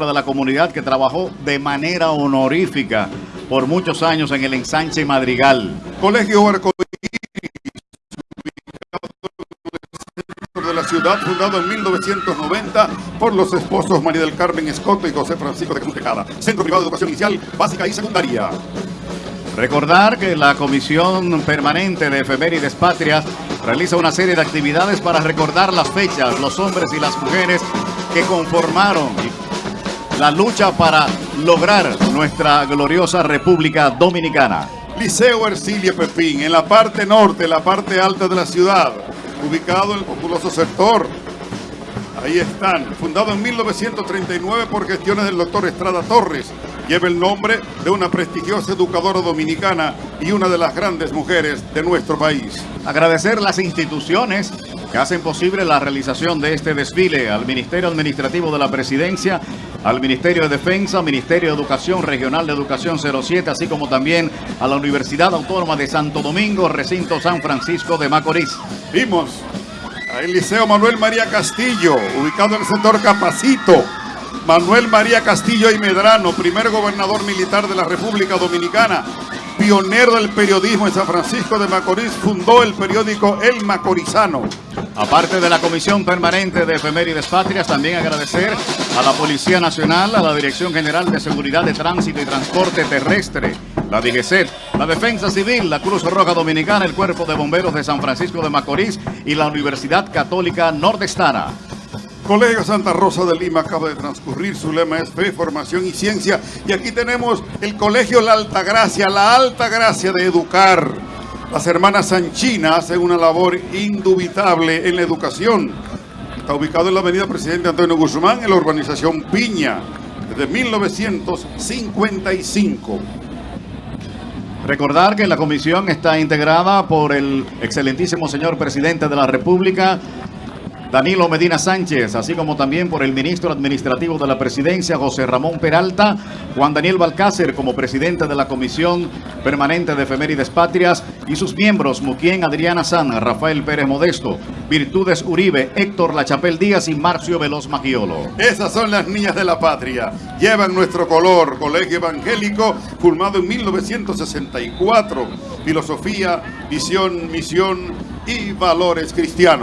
de la comunidad que trabajó de manera honorífica por muchos años en el ensanche Madrigal. Colegio Arcoíris, de la ciudad, fundado en 1990 por los esposos María del Carmen Escoto y José Francisco de Cruz Tejada. Centro Privado de Educación Inicial, Básica y Secundaria. Recordar que la Comisión Permanente de Efemérides Patrias realiza una serie de actividades para recordar las fechas, los hombres y las mujeres que conformaron la lucha para lograr nuestra gloriosa República Dominicana. Liceo Ercilia Pepín, en la parte norte, la parte alta de la ciudad, ubicado en el populoso sector. Ahí están, fundado en 1939 por gestiones del doctor Estrada Torres, lleva el nombre de una prestigiosa educadora dominicana y una de las grandes mujeres de nuestro país. Agradecer las instituciones que hacen posible la realización de este desfile al Ministerio Administrativo de la Presidencia, al Ministerio de Defensa, Ministerio de Educación Regional de Educación 07, así como también a la Universidad Autónoma de Santo Domingo, recinto San Francisco de Macorís. Vimos el Liceo Manuel María Castillo, ubicado en el sector Capacito. Manuel María Castillo y Medrano, primer gobernador militar de la República Dominicana, pionero del periodismo en San Francisco de Macorís, fundó el periódico El Macorizano. Aparte de la Comisión Permanente de Efemérides Patrias, también agradecer a la Policía Nacional, a la Dirección General de Seguridad de Tránsito y Transporte Terrestre, la DGCET, la Defensa Civil, la Cruz Roja Dominicana, el Cuerpo de Bomberos de San Francisco de Macorís y la Universidad Católica Nordestana. Colegio Santa Rosa de Lima acaba de transcurrir, su lema es fe, formación y ciencia. Y aquí tenemos el Colegio La Alta Gracia, la Alta Gracia de educar. Las hermanas Sanchina hacen una labor indubitable en la educación. Está ubicado en la avenida Presidente Antonio Guzmán, en la urbanización Piña, desde 1955. Recordar que la comisión está integrada por el excelentísimo señor presidente de la República, Danilo Medina Sánchez, así como también por el ministro administrativo de la presidencia, José Ramón Peralta, Juan Daniel Balcácer como presidente de la Comisión Permanente de Efemérides Patrias y sus miembros, Muquien Adriana San, Rafael Pérez Modesto, Virtudes Uribe, Héctor Lachapel Díaz y Marcio Veloz Magiolo. Esas son las niñas de la patria. Llevan nuestro color, colegio evangélico, formado en 1964. Filosofía, visión, misión y valores cristianos.